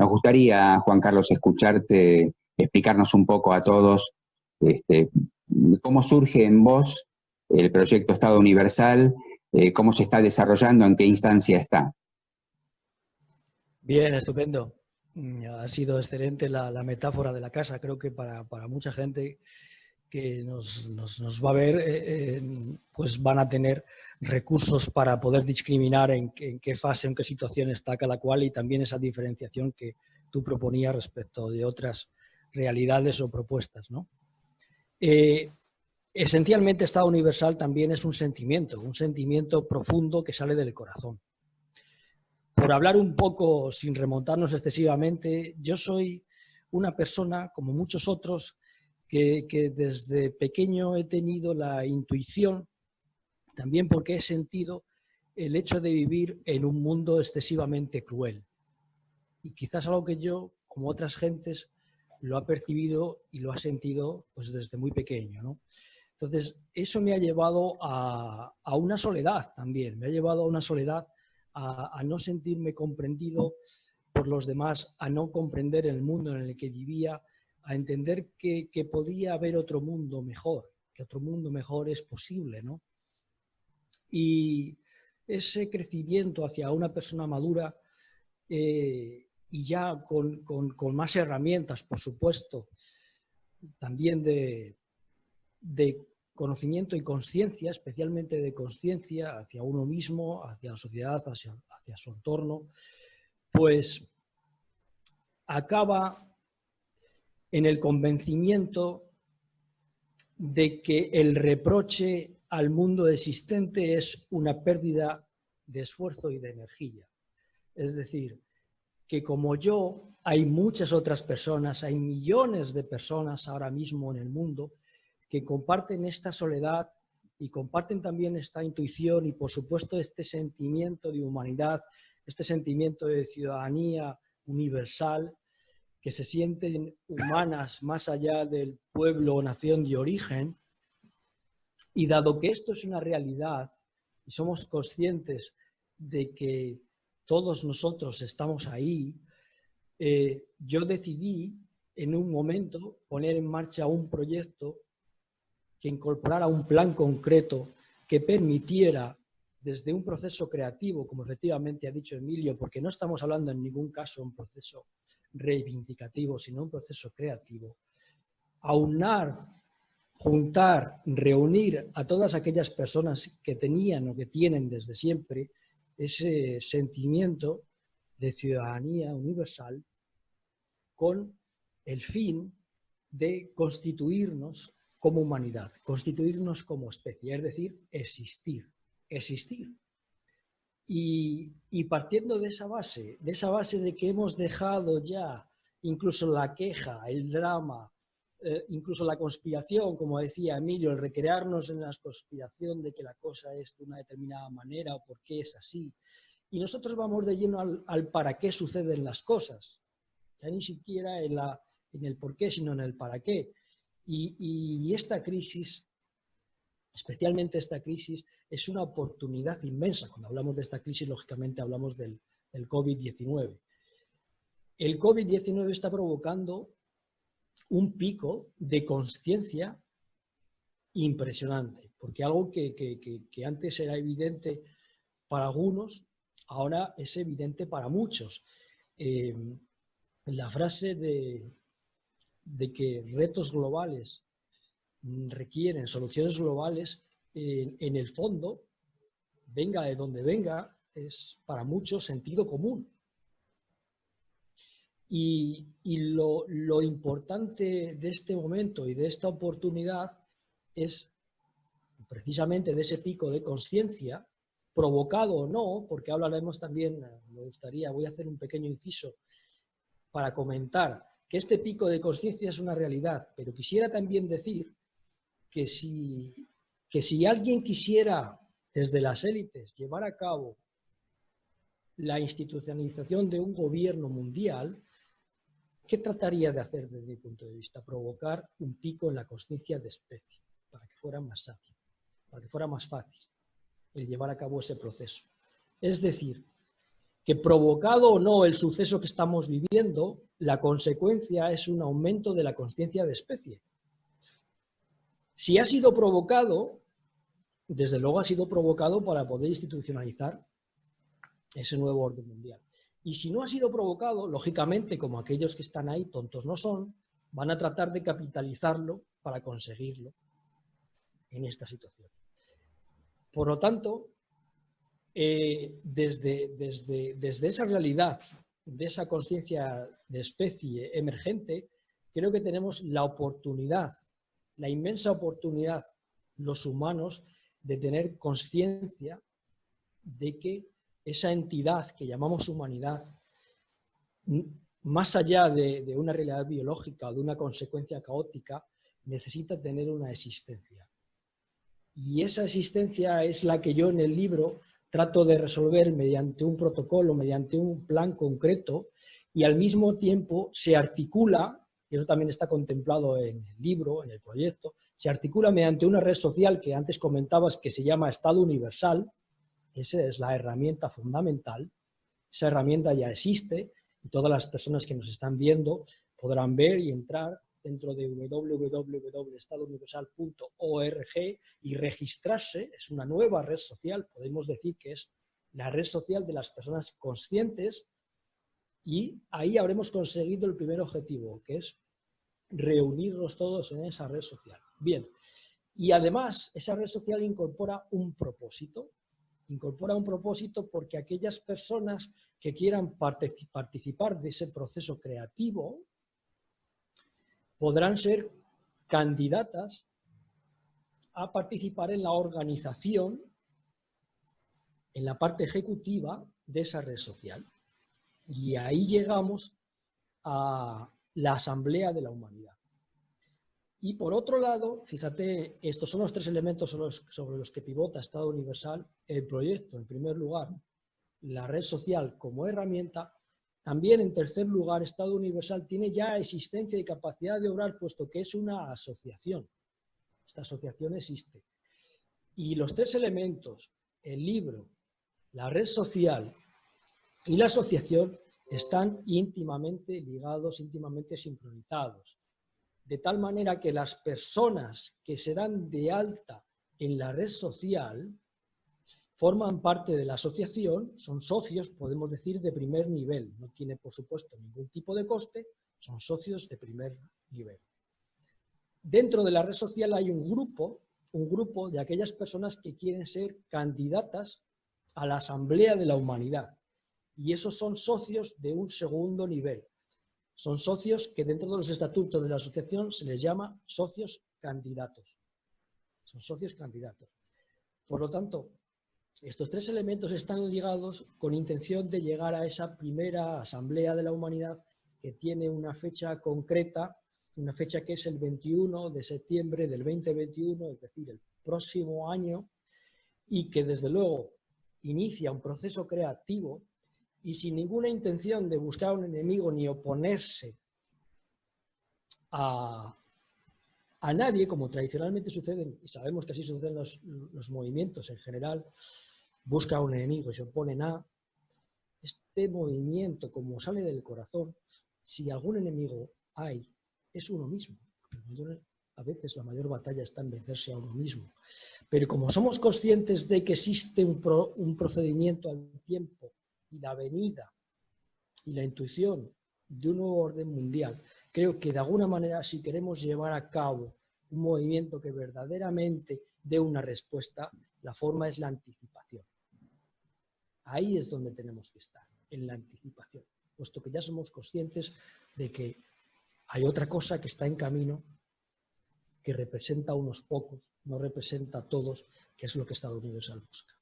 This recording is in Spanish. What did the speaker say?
nos gustaría, Juan Carlos, escucharte, explicarnos un poco a todos este, cómo surge en vos el proyecto Estado Universal, eh, cómo se está desarrollando, en qué instancia está. Bien, estupendo. Mm, ha sido excelente la, metáfora de la casa. Creo que para, mucha gente que nos, va a ver, eh, eh, pues van a tener recursos para poder discriminar en, qué fase, en qué situación está cada cual y también esa diferenciación que tú proponías respecto de otras realidades o propuestas. ¿no? Eh, esencialmente, Estado Universal también es un sentimiento, un sentimiento profundo que sale del corazón. Por hablar un poco, sin remontarnos excesivamente, yo soy una persona, como muchos otros, que, que desde pequeño he tenido la intuición también porque he sentido el hecho de vivir en un mundo excesivamente cruel. Y quizás algo que yo, como otras gentes, lo ha percibido y lo ha sentido pues, desde muy pequeño. Entonces, eso me ha llevado a, una soledad también, me ha llevado a una soledad, a, no sentirme comprendido por los demás, a no comprender el mundo en el que vivía, a entender que, que podía haber otro mundo mejor, que otro mundo mejor es posible, ¿no? Y ese crecimiento hacia una persona madura eh, y ya con, más herramientas, por supuesto, también de, conocimiento y conciencia, especialmente de conciencia hacia uno mismo, hacia la sociedad, hacia, hacia su entorno, pues acaba en el convencimiento de que el reproche al mundo existente es una pérdida de esfuerzo y de energía. Es decir, que como yo, hay muchas otras personas, hay millones de personas ahora mismo en el mundo que comparten esta soledad y comparten también esta intuición y por supuesto este sentimiento de humanidad, este sentimiento de ciudadanía universal, que se sienten humanas más allá del pueblo o nación de origen, y dado que esto es una realidad y somos conscientes de que todos nosotros estamos ahí, eh, yo decidí en un momento poner en marcha un proyecto que incorporara un plan concreto que permitiera desde un proceso creativo, como efectivamente ha dicho Emilio, porque no estamos hablando en ningún caso de un proceso reivindicativo, sino un proceso creativo, aunar juntar, reunir a todas aquellas personas que tenían o que tienen desde siempre ese sentimiento de ciudadanía universal con el fin de constituirnos como humanidad, constituirnos como especie, es decir, existir, existir. Y, partiendo de esa base, de esa base de que hemos dejado ya incluso la queja, el drama, eh, incluso la conspiración, como decía Emilio, el recrearnos en la conspiración de que la cosa es de una determinada manera o por qué es así. Y nosotros vamos de lleno al, para qué suceden las cosas, ya ni siquiera en, la, en el por qué, sino en el para qué. Y, esta crisis, especialmente esta crisis, es una oportunidad inmensa. Cuando hablamos de esta crisis, lógicamente hablamos del, del COVID-19. El COVID-19 está provocando un pico de conciencia impresionante, porque algo que, antes era evidente para algunos, ahora es evidente para muchos. Eh, la frase de, de, que retos globales requieren soluciones globales, en el fondo, venga de donde venga, es para muchos sentido común. Y, lo, importante de este momento y de esta oportunidad es precisamente de ese pico de conciencia, provocado o no, porque hablaremos también, me gustaría, voy a hacer un pequeño inciso para comentar que este pico de conciencia es una realidad, pero quisiera también decir que si, que si alguien quisiera desde las élites llevar a cabo la institucionalización de un gobierno mundial, ¿Qué trataría de hacer desde mi punto de vista? Provocar un pico en la conciencia de especie, para que fuera más ágil, para que fuera más fácil el llevar a cabo ese proceso. Es decir, que provocado o no el suceso que estamos viviendo, la consecuencia es un aumento de la conciencia de especie. Si ha sido provocado, desde luego ha sido provocado para poder institucionalizar ese nuevo orden mundial. Y si no ha sido provocado, lógicamente, como aquellos que están ahí tontos no son, van a tratar de capitalizarlo para conseguirlo en esta situación. Por lo tanto, eh, desde, desde, desde esa realidad, de esa conciencia de especie emergente, creo que tenemos la oportunidad, la inmensa oportunidad, los humanos, de tener conciencia de que esa entidad que llamamos humanidad, más allá de, una realidad biológica o de una consecuencia caótica, necesita tener una existencia. Y esa existencia es la que yo en el libro trato de resolver mediante un protocolo, mediante un plan concreto, y al mismo tiempo se articula, y eso también está contemplado en el libro, en el proyecto, se articula mediante una red social que antes comentabas que se llama Estado Universal, esa es la herramienta fundamental, esa herramienta ya existe y todas las personas que nos están viendo podrán ver y entrar dentro de www.estadouniversal.org y registrarse, es una nueva red social, podemos decir que es la red social de las personas conscientes y ahí habremos conseguido el primer objetivo, que es reunirnos todos en esa red social. Bien, y además esa red social incorpora un propósito, incorpora un propósito porque aquellas personas que quieran participar de ese proceso creativo podrán ser candidatas a participar en la organización, en la parte ejecutiva de esa red social. Y ahí llegamos a la Asamblea de la Humanidad. Y por otro lado, fíjate, estos son los tres elementos sobre los, que pivota Estado Universal el proyecto. En primer lugar, la red social como herramienta. También, en tercer lugar, Estado Universal tiene ya existencia y capacidad de obrar, puesto que es una asociación. Esta asociación existe. Y los tres elementos, el libro, la red social y la asociación, están íntimamente ligados, íntimamente sincronizados de tal manera que las personas que se dan de alta en la red social forman parte de la asociación, son socios, podemos decir, de primer nivel. No tiene, por supuesto, ningún tipo de coste, son socios de primer nivel. Dentro de la red social hay un grupo, un grupo de aquellas personas que quieren ser candidatas a la Asamblea de la Humanidad. Y esos son socios de un segundo nivel. Son socios que dentro de los estatutos de la asociación se les llama socios candidatos. Son socios candidatos. Por lo tanto, estos tres elementos están ligados con intención de llegar a esa primera asamblea de la humanidad que tiene una fecha concreta, una fecha que es el 21 de septiembre del 2021, es decir, el próximo año, y que desde luego inicia un proceso creativo y sin ninguna intención de buscar un enemigo ni oponerse a, nadie, como tradicionalmente sucede, y sabemos que así suceden los, los movimientos en general, busca un enemigo y se oponen a, este movimiento, como sale del corazón, si algún enemigo hay, es uno mismo. A veces la mayor batalla está en vencerse a uno mismo. Pero como somos conscientes de que existe un, un procedimiento al tiempo y la venida y la intuición de un nuevo orden mundial, creo que de alguna manera si queremos llevar a cabo un movimiento que verdaderamente dé una respuesta, la forma es la anticipación. Ahí es donde tenemos que estar, en la anticipación, puesto que ya somos conscientes de que hay otra cosa que está en camino que representa a unos pocos, no representa a todos, que es lo que Estado Universal busca.